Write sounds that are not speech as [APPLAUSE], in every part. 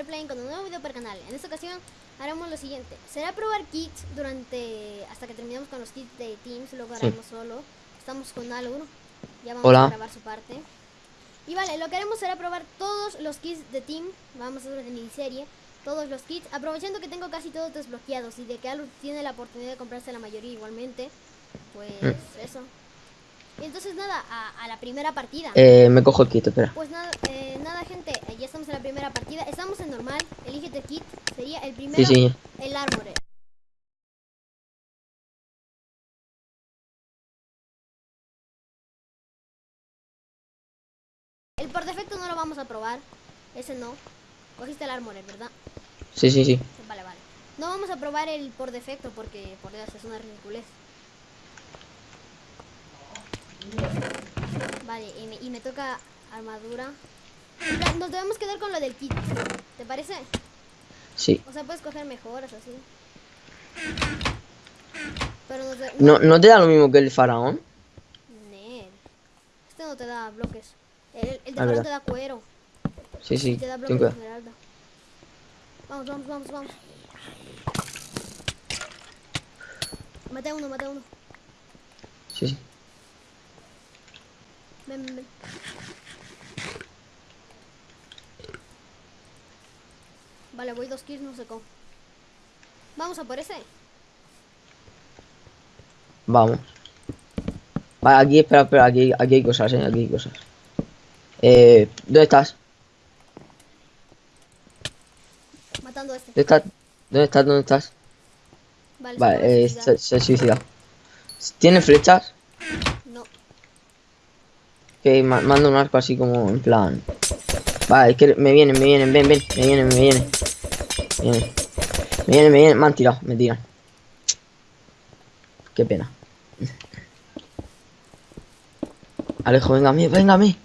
Fair Playing con un nuevo video para el canal. En esta ocasión haremos lo siguiente. Será probar kits durante... hasta que terminemos con los kits de Teams, luego Sí. haremos solo. Estamos con Alur, ya vamos Hola. a grabar su parte. Y vale, lo que haremos será probar todos los kits de Team, vamos a hacer de miniserie, todos los kits, aprovechando que tengo casi todos desbloqueados y de que Alur tiene la oportunidad de comprarse la mayoría igualmente, pues Mm. eso. Entonces nada, a, a la primera partida. Eh, me cojo el kit, espera. Pues nada, eh, nada gente, eh, ya estamos en la primera partida. Estamos en normal, elige tu kit. Sería el primero, Sí, sí. el armor. El por defecto no lo vamos a probar. Ese no. Cogiste el armor, ¿verdad? Sí, sí, sí. Vale, vale. No vamos a probar el por defecto porque, por Dios, es una ridiculez. Vale, y me, y me toca armadura. Nos debemos quedar con lo del kit. ¿Te parece? Sí. O sea, puedes coger mejoras así. Pero nos de- ¿No, ¿No te da lo mismo que el faraón? Nel. Este no te da bloques. El, el de Ah, faraón te da cuero. Sí, sí. Y te da bloques de esmeralda. Vamos, vamos, vamos, vamos. Maté a uno, maté a uno. Sí, sí. Ven, ven, ven. Vale, voy dos kills, no sé cómo. Vamos a por ese. Vamos. Vale, aquí, espera, espera, aquí, aquí hay cosas, eh, aquí hay cosas. Eh, ¿dónde estás? Matando a este. ¿Dónde estás? ¿Dónde estás? ¿Dónde estás? Vale, Vale, eh, se, se suicida. ¿Tiene flechas? Que ma- manda un arco así como en plan. Vale, es que me vienen, me vienen, ven, ven, me vienen, me vienen. Me vienen, me vienen, me vienen, me han tirado, me tiran. Qué pena. Alejo, venga a mí, venga a mí.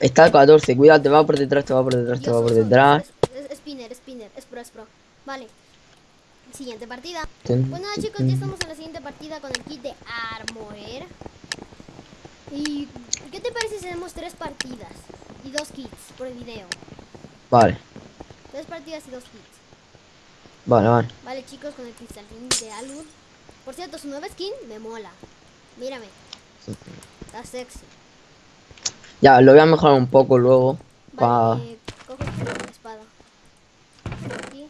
Está el 14, cuidado, te va por detrás, te va por detrás, te va por detrás. Es, spinner, spinner, es pro, es pro. Vale. Siguiente partida. Tun, chicos, ya estamos en la siguiente partida con el kit de Armorer. ¿Y qué te parece si hacemos tres partidas y dos kits por el video? Vale, Tres partidas y dos kits. vale, vale. Vale chicos, con el cristalín de Alur. Por cierto, su nueva skin me mola. Mírame. Está sexy. Ya, lo voy a mejorar un poco luego. Vale, eh, cojo la espada. Aquí.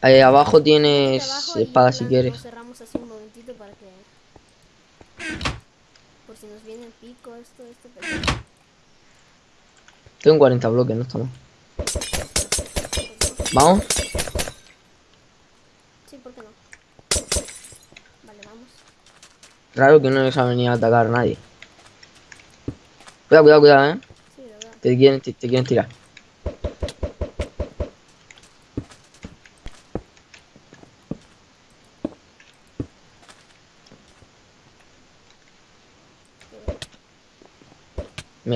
Ahí abajo tienes abajo espada si quieres. Cerramos así un momentito para que. Por si nos viene el pico, esto, esto, pero. Tengo 40 bloques, no está mal. Vamos. Sí, ¿por qué no? Vale, vamos. Raro que no les ha venido a atacar a nadie. Cuidado, cuidado, cuidado, eh. Sí, lo veo. Te quieren, te, te quieren tirar.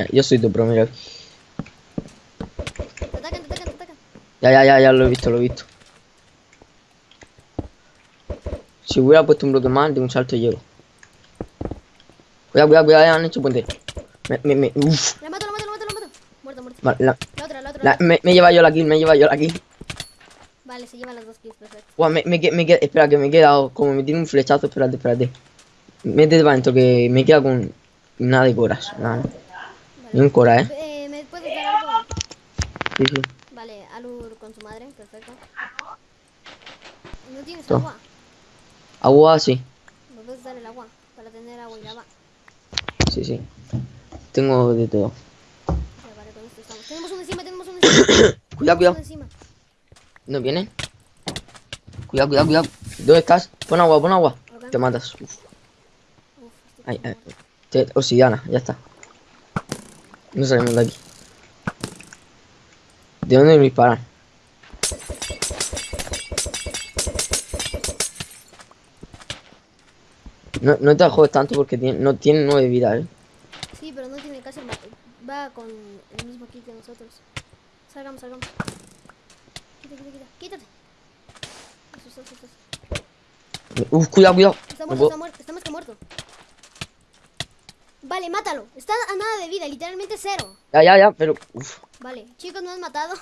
Mira, yo soy tu pro, mira. Te atacan, te atacan, te atacan. Ya, ya, ya, ya lo he visto, lo he visto. Si hubiera puesto un bloque más, de un salto llego. Cuidado, cuidado, cuidado, ya han hecho puente. Me, me, me, uf. La mato, la mato, la mato, la mato. Muerto, muerto. Vale, la- La otra, la otra. la- me, me lleva yo la kill, me lleva yo la kill. Vale, se llevan las dos kills, perfecto. Buah, me, me, me queda, espera, que me he quedado, como me tiene un flechazo, espérate, espérate. Métete para adentro, que me queda con nada de coras, nada. Un cora, eh. Eh, ¿Me puedes dar algo? Sí, sí. Vale, Alur con su madre, perfecto. ¿No tienes Toma. agua? Agua, sí, ¿Me puedes dar el agua? Para tener agua y lava. sí, sí. Tengo de todo. Ya, vale, con esto estamos. Tenemos uno encima, tenemos uno encima. [COUGHS] Cuidado, cuidado. encima. ¿No vienen? Cuidado, cuidado, cuidado. ¿Dónde estás? Pon agua, pon agua. Ok. Te matas. Uf. Uf, Ay, ay. Te- obsidiana, ya está. No salimos de aquí. ¿De dónde me disparan? No, no te jodes tanto porque tiene, no tiene nueve vidas, eh. Sí, pero no tiene ma- Va con el mismo kit que nosotros. Salgamos, salgamos. Quita, quita, quita. Quítate. Eso, eso, eso. Uf, cuidado, cuidado. Está muerto, está muerto. Está más que muerto. Vale, Vale, mátalo. Está a nada de vida, literalmente cero. Ya, ya, ya, pero... Uf. Vale, chicos, no han matado.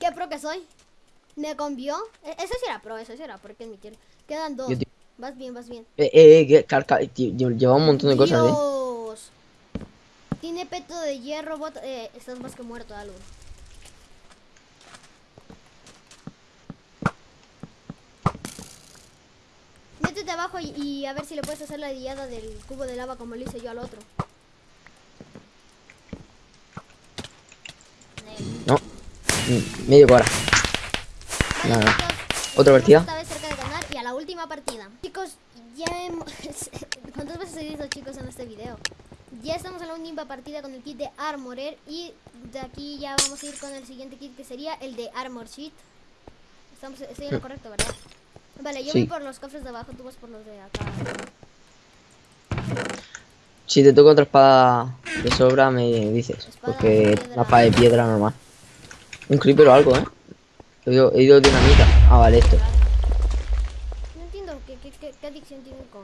¿Qué pro que soy? Me convió. E- Ese sí era pro, ese sí era pro, hay que admitirlo. Quedan dos. Te- Vas bien, vas bien. Eh, eh, eh, carca... Lleva un montón de cosas, eh. Tiene peto de hierro, bot... eh, estás más que muerto, algo. Métete abajo y, y a ver si le puedes hacer la diada del cubo de lava como lo hice yo al otro. No. Mm, Medio hora. Vale, Nada. chicos, ¿Otra partida? Esta vez cerca de ganar y a la última partida. Chicos, ya hemos... [LAUGHS] ¿Cuántas veces he visto chicos en este video? Ya estamos en la última partida con el kit de Armorer y de aquí ya vamos a ir con el siguiente kit que sería el de Armor Sheet. Estamos, estoy en lo correcto, ¿verdad? Vale, yo Sí. voy por los cofres de abajo, tú vas por los de acá. Si te toca otra espada de sobra, me dices. Espada Porque espada de piedra normal. Un creeper o algo, ¿eh? He oído, he oído dinamita. Ah, vale, esto. No entiendo qué, qué, qué, qué adicción tienen con...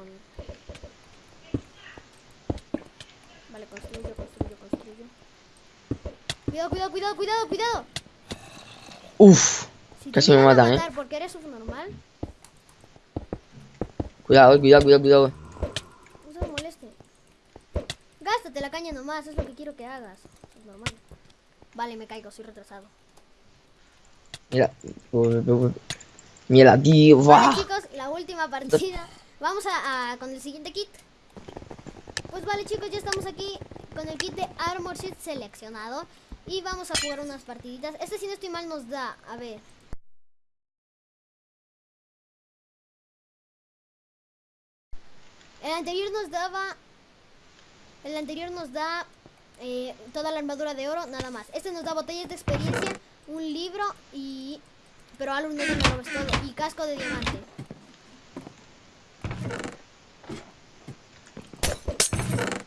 Vale, construyo, construyo, construyo. Cuidado, cuidado, cuidado, cuidado, cuidado. Uf. Si Casi me matan, ¿eh? matar porque eres subnormal, Cuidado, cuidado, cuidado, cuidado. no se me moleste. Gástate la caña nomás, es lo que quiero que hagas. Es normal. Vale, me caigo, soy retrasado. Mira. Mira, tío. Vale, ¡buah! chicos, la última partida. Vamos a, a- con el siguiente kit. Pues vale, chicos, ya estamos aquí con el kit de Armor Sheet seleccionado. Y vamos a jugar unas partiditas. Este, si no estoy mal, nos da. A ver. El anterior nos daba. El anterior nos da eh, toda la armadura de oro, nada más. Este nos da botellas de experiencia, un libro y. Pero algo no lo robes todo. Y casco de diamante.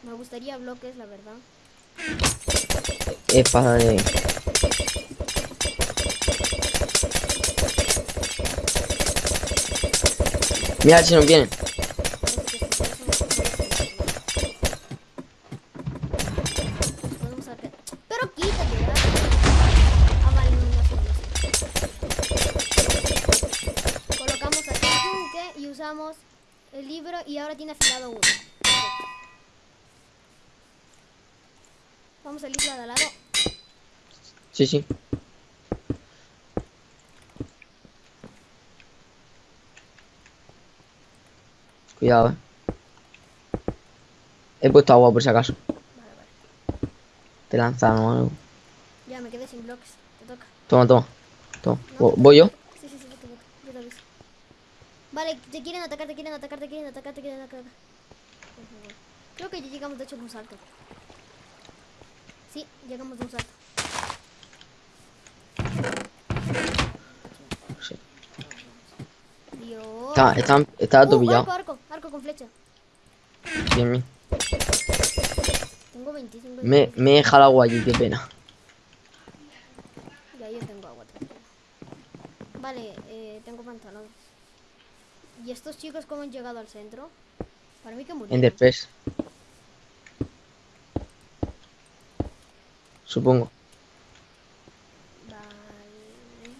Me gustaría bloques, la verdad. Espada de. Mira si nos vienen. Podemos sacar- Pero quítate, ¿verdad? Ah, vale, no, no, no, no. Colocamos aquí el yunque y usamos el libro y ahora tiene afilado uno. Vamos a isla de al lado. Sí, sí. Cuidado, eh. He puesto agua por si acaso. Vale, vale. Te lanzan o algo. Ya me quedé sin bloques. Te toca. Toma, toma. Toma. No, ¿Voy yo? Sí, sí, sí, vete, vete. Yo te aviso. Vale, te quieren atacar, te quieren atacar, te quieren atacar, te quieren atacar. Creo que ya llegamos de hecho de un salto. Sí, llegamos de un salto. Sí. Dios. Está, está, está todo Uh, pillado. arco, arco, arco con flecha. Bien, bien. Tengo 25. Me, me he dejado agua allí, qué pena. Ya yo tengo agua. Vale, eh, tengo pantalones. ¿Y estos chicos cómo han llegado al centro? Para mí que murieron. En Express. Supongo. Vale.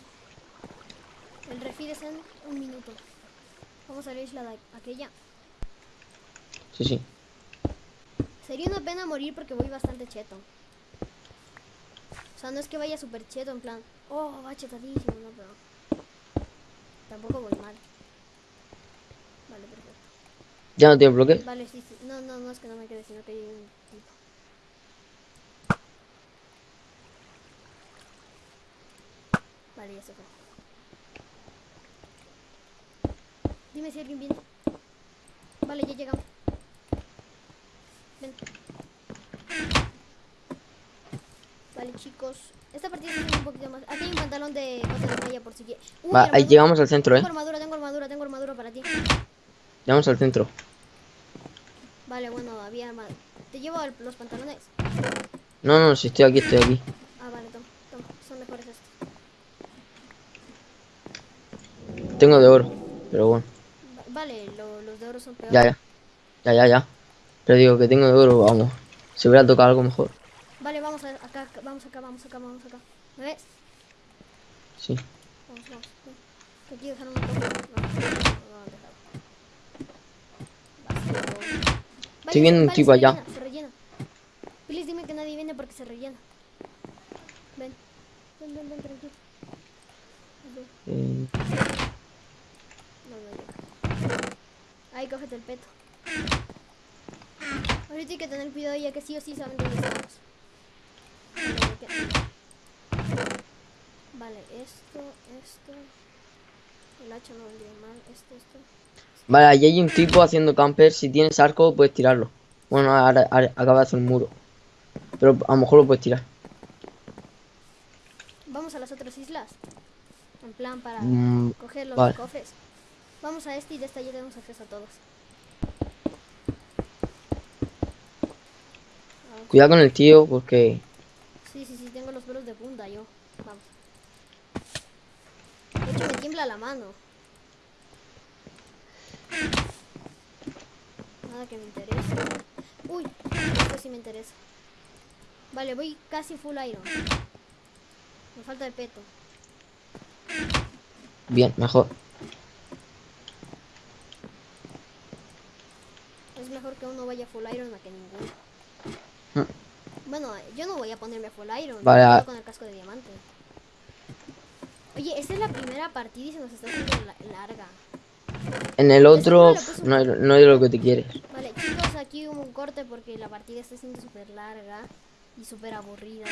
El refit es en un minuto. Vamos a la isla de aquella. Sí, sí. Sería una pena morir porque voy bastante cheto. O sea, no es que vaya súper cheto, en plan, oh, va chetadísimo, no, pero tampoco voy mal. Vale, perfecto. ¿Ya no tiene bloque? Vale, sí, sí. No, no, no es que no me quede, sino que hay un tipo. Vale, ya se fue. Dime si alguien viene. Vale, ya llegamos. Ven. Vale, chicos. Esta partida es un poquito más. Aquí hay un pantalón de de malla por si quieres. Ahí llegamos al centro, eh. Tengo armadura, tengo armadura, tengo armadura para ti. Llegamos al centro. Vale, bueno, había armadura. Te llevo el- los pantalones. No, no, si estoy aquí, estoy aquí. Ah, vale, toma, toma. Son mejores estos. Tengo de oro, pero bueno. Va- Vale, lo- los de oro son peores. Ya, ya. Ya, ya, ya. Pero digo que tengo de oro, vamos. Se hubiera tocado algo mejor. Vale, vamos a, acá, acá, vamos acá, vamos acá, vamos acá. ¿Me ves? Sí. Vamos, vamos. aquí dejaron un poco. No, no, no, no, dejaron. Vacío. Estoy viendo un vale, tipo allá. rellena, se rellena. Please dime que nadie viene porque se rellena. Ven. Ven, ven, ven, tranquilo. Ven. No, no llega. Ahí, cógete el peto. Ahorita hay que tener cuidado ya que sí o sí saben dónde estamos. Vale, esto, esto. El hacha no vendría mal. Esto, esto. Vale, allí hay un tipo haciendo camper. Si tienes arco, puedes tirarlo. Bueno, ahora, ahora acaba de hacer un muro. Pero a lo mejor lo puedes tirar. Vamos a las otras islas. En plan para Mm, coger los vale. cofres. Vamos a este y de esta ya tenemos acceso a todos. Cuidado con el tío porque... Sí, sí, sí, tengo los pelos de punta yo. Vamos. De hecho, me tiembla la mano. Nada que me interese. Uy, esto sí me interesa. Vale, voy casi full iron. Me falta el peto. Bien, mejor. Es mejor que uno vaya full iron a que ninguno. Mm. Bueno, yo no voy a ponerme full iron. Vale, me quedo a- con el casco de diamante. Oye, esta es la primera partida y se nos está haciendo la- larga. En el otro no, es- no es lo que te quieres. Vale, chicos, aquí hubo un corte porque la partida está siendo súper larga y súper aburrida.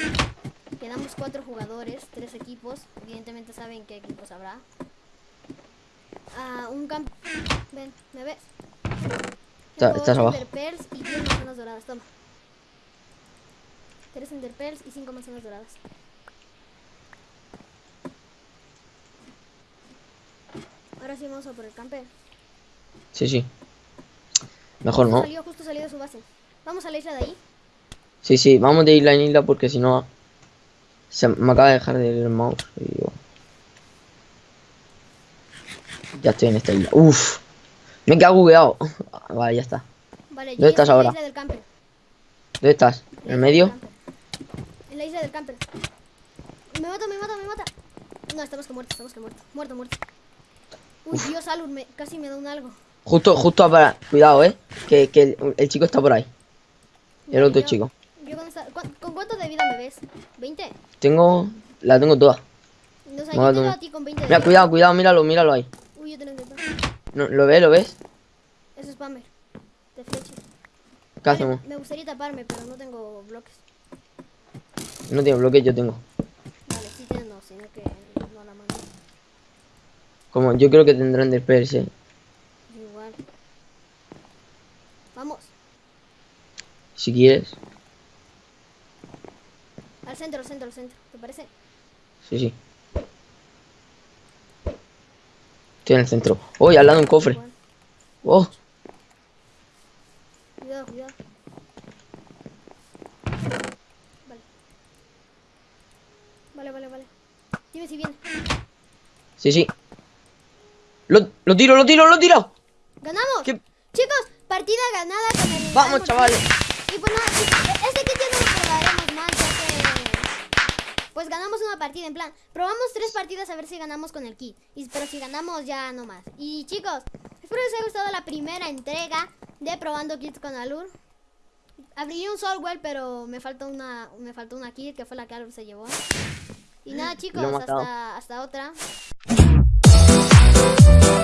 Quedamos cuatro jugadores, tres equipos. Evidentemente saben qué equipos habrá. Ah, un camp... Ven, ¿me ves? Está- estás abajo. Enderpearls y 10 manzanas doradas, toma. Tres enderpearls y cinco manzanas doradas. Ahora sí vamos a por el camper. Sí, sí. Mejor Justo no. Salió, justo salió de su base. Vamos a la isla de ahí. Sí, sí, vamos de isla en isla porque si no... Se me acaba de dejar del mouse. y digo, Ya estoy en esta isla. Uf. Me he quedado bugueado. [LAUGHS] Vale, ya está. Vale, ¿Dónde estás ahora? La isla del camper. ¿Dónde estás? En ¿En la el medio? En la isla del camper. Me mata, me mata, me mata. No, estamos que muertos, estamos que muertos. Muerto, muerto. Uy, Dios, Alur, me, casi me da un algo. Justo, justo para... Cuidado, eh. Que, que el, el chico está por ahí. El otro yo- chico. Yo con, esta- ¿cuán- ¿Con cuánto de vida me ves? ¿20? Tengo... La tengo toda. No, o sea, yo te a ti con 20 de Mira, vida. cuidado, cuidado, míralo, míralo ahí. Uy, yo tengo que No, ¿Lo ves, lo ves? Es spammer. De flecha. ¿Qué hacemos? Me gustaría taparme, pero no tengo bloques. No tiene bloque, yo tengo. Vale, sí tienes, no, sino que. Como yo creo que tendrán de igual. Vamos, Si quieres. al centro, al centro, al centro. ¿Te parece? Sí, sí. Estoy en el centro. Uy, al lado un cofre. Igual. Oh, Cuidado, cuidado. Vale. Vale, vale, vale. Dime si viene. sí, sí. Lo, lo tiro, lo tiro, lo tiro. ¡Ganamos! ¿Qué? Chicos, partida ganada con el... Vamos, chavales. Y pues nada, chicos, este kit ya no lo probaremos más, ya que... Pues ganamos una partida, en plan, probamos tres partidas a ver si ganamos con el kit. Y, pero si ganamos ya no más. Y chicos, espero les haya gustado la primera entrega de probando kits con Alur. Abrí un Soulwell, pero me faltó una, me faltó una kit que fue la que Alur se llevó. Y nada chicos, hasta, hasta otra. Thank you.